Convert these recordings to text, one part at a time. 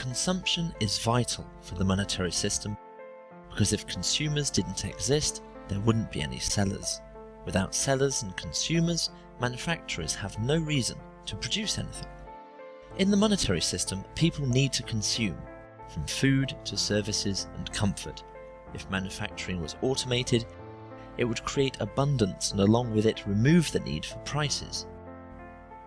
consumption is vital for the monetary system because if consumers didn't exist, there wouldn't be any sellers. Without sellers and consumers, manufacturers have no reason to produce anything. In the monetary system, people need to consume, from food to services and comfort. If manufacturing was automated, it would create abundance and along with it remove the need for prices.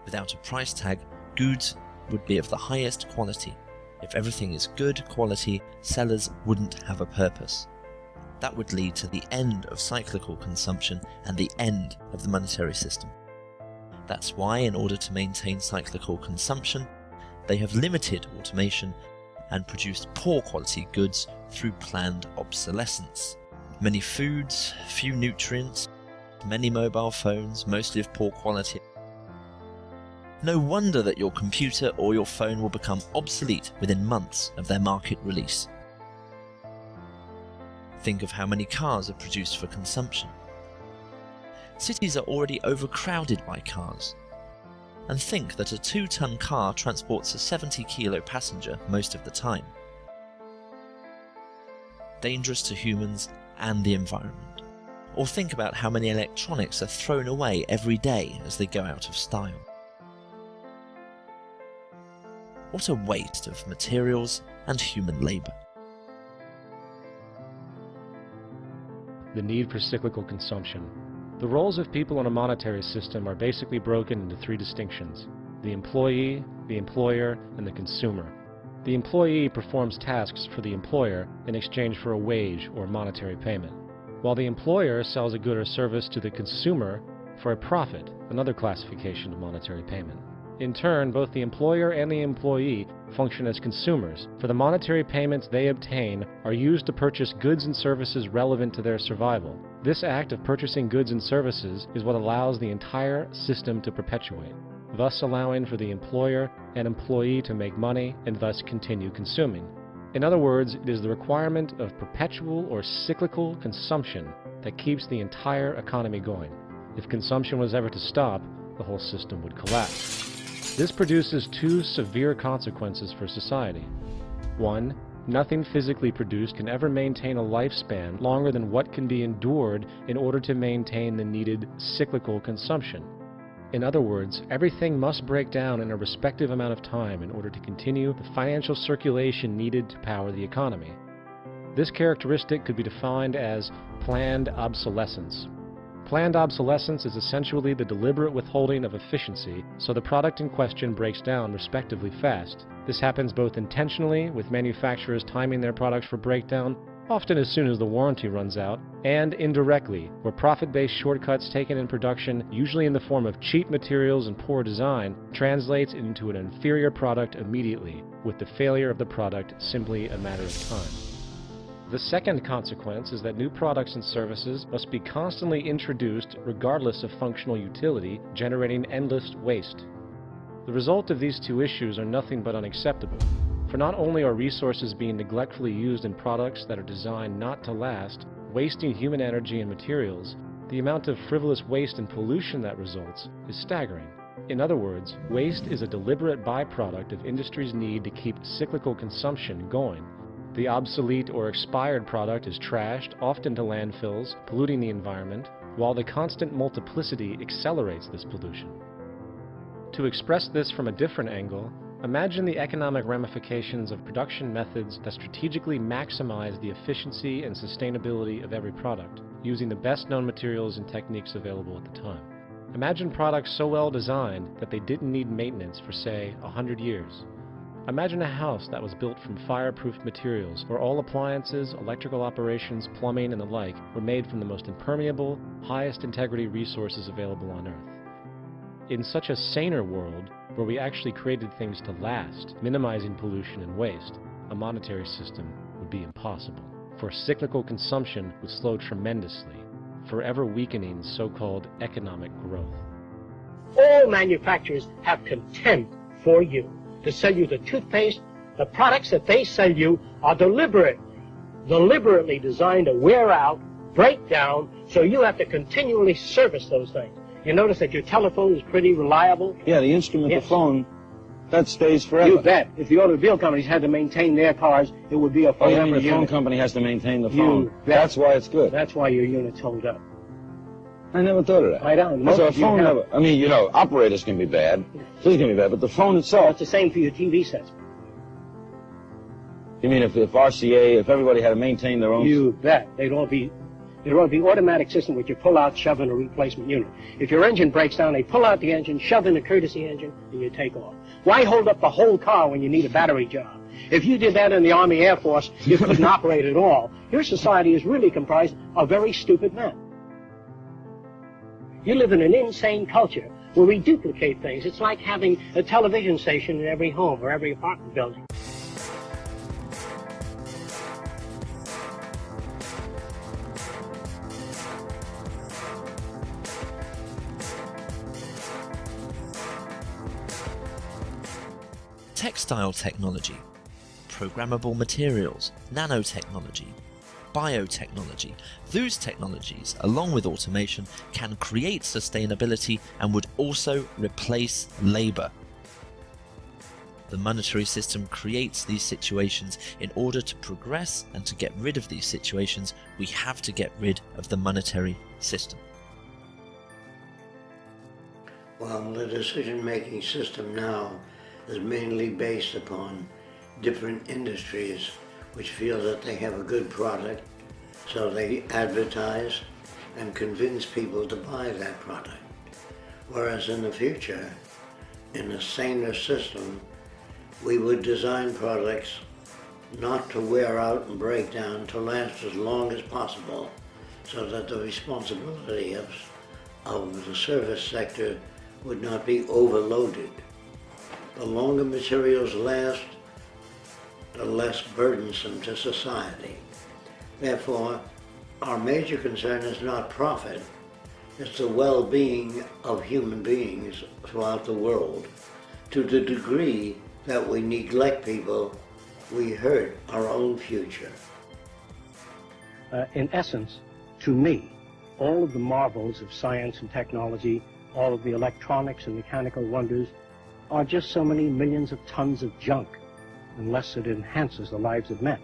Without a price tag, goods would be of the highest quality. If everything is good quality, sellers wouldn't have a purpose. That would lead to the end of cyclical consumption and the end of the monetary system. That's why, in order to maintain cyclical consumption, they have limited automation and produced poor quality goods through planned obsolescence. Many foods, few nutrients, many mobile phones, mostly of poor quality. No wonder that your computer or your phone will become obsolete within months of their market release. Think of how many cars are produced for consumption. Cities are already overcrowded by cars. And think that a 2-ton car transports a 70 kilo passenger most of the time. Dangerous to humans and the environment. Or think about how many electronics are thrown away every day as they go out of style. What a waste of materials and human labour. The need for cyclical consumption. The roles of people in a monetary system are basically broken into three distinctions. The employee, the employer, and the consumer. The employee performs tasks for the employer in exchange for a wage or monetary payment, while the employer sells a good or service to the consumer for a profit, another classification of monetary payment. In turn, both the employer and the employee function as consumers, for the monetary payments they obtain are used to purchase goods and services relevant to their survival. This act of purchasing goods and services is what allows the entire system to perpetuate thus allowing for the employer and employee to make money and thus continue consuming. In other words, it is the requirement of perpetual or cyclical consumption that keeps the entire economy going. If consumption was ever to stop, the whole system would collapse. This produces two severe consequences for society. One, nothing physically produced can ever maintain a lifespan longer than what can be endured in order to maintain the needed cyclical consumption. In other words, everything must break down in a respective amount of time in order to continue the financial circulation needed to power the economy. This characteristic could be defined as planned obsolescence. Planned obsolescence is essentially the deliberate withholding of efficiency so the product in question breaks down respectively fast. This happens both intentionally, with manufacturers timing their products for breakdown, often as soon as the warranty runs out, and indirectly, where profit-based shortcuts taken in production, usually in the form of cheap materials and poor design, translates into an inferior product immediately, with the failure of the product simply a matter of time. The second consequence is that new products and services must be constantly introduced regardless of functional utility, generating endless waste. The result of these two issues are nothing but unacceptable. For not only are resources being neglectfully used in products that are designed not to last, wasting human energy and materials, the amount of frivolous waste and pollution that results is staggering. In other words, waste is a deliberate byproduct of industry's need to keep cyclical consumption going. The obsolete or expired product is trashed, often to landfills, polluting the environment, while the constant multiplicity accelerates this pollution. To express this from a different angle, Imagine the economic ramifications of production methods that strategically maximize the efficiency and sustainability of every product, using the best known materials and techniques available at the time. Imagine products so well designed that they didn't need maintenance for, say, a 100 years. Imagine a house that was built from fireproof materials, where all appliances, electrical operations, plumbing, and the like were made from the most impermeable, highest integrity resources available on Earth. In such a saner world, where we actually created things to last, minimizing pollution and waste, a monetary system would be impossible. For cyclical consumption would slow tremendously, forever weakening so-called economic growth. All manufacturers have contempt for you to sell you the toothpaste. The products that they sell you are deliberate, deliberately designed to wear out, break down, so you have to continually service those things. You notice that your telephone is pretty reliable? Yeah, the instrument, yes. the phone, that stays forever. You bet. If the automobile companies had to maintain their cars, it would be a Oh, phone you mean the phone company has to maintain the You phone? bet. That's why it's good. That's why your units hold up. I never thought of that. I don't. So a Most of you phone have- never, I mean, you know, operators can be bad. Things can be bad, but the phone So itself, it's the same for your TV sets. you mean if, if RCA, if everybody had to maintain their own... You bet. They'd all be, they'd all be automatic system which you pull out, shove in a replacement unit. If your engine breaks down, they pull out the engine, shove in a courtesy engine, and you take off. Why hold up the whole car when you need a battery job? If you did that in the Army Air Force, you couldn't operate at all. Your society is really comprised of very stupid men. You live in an insane culture where we duplicate things. It's like having a television station in every home or every apartment building. textile technology, programmable materials, nanotechnology, biotechnology. Those technologies, along with automation, can create sustainability and would also replace labour. The monetary system creates these situations. In order to progress and to get rid of these situations, we have to get rid of the monetary system. Well, the decision-making system now is mainly based upon different industries which feel that they have a good product, so they advertise and convince people to buy that product. Whereas in the future, in a saner system, we would design products not to wear out and break down, to last as long as possible, so that the responsibility of, of the service sector would not be overloaded. The longer materials last, less burdensome to society. Therefore, our major concern is not profit, it's the well-being of human beings throughout the world. To the degree that we neglect people, we hurt our own future. Uh, in essence, to me, all of the marvels of science and technology, all of the electronics and mechanical wonders, are just so many millions of tons of junk, unless it enhances the lives of men.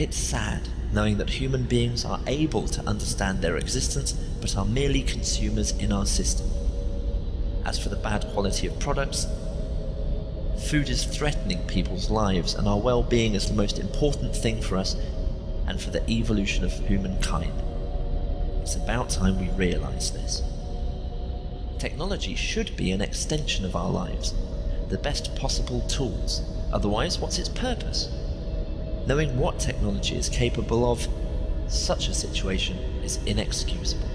It's sad knowing that human beings are able to understand their existence but are merely consumers in our system. As for the bad quality of products, food is threatening people's lives and our well-being is the most important thing for us and for the evolution of humankind. It's about time we realise this. Technology should be an extension of our lives, the best possible tools. Otherwise, what's its purpose? Knowing what technology is capable of, such a situation is inexcusable.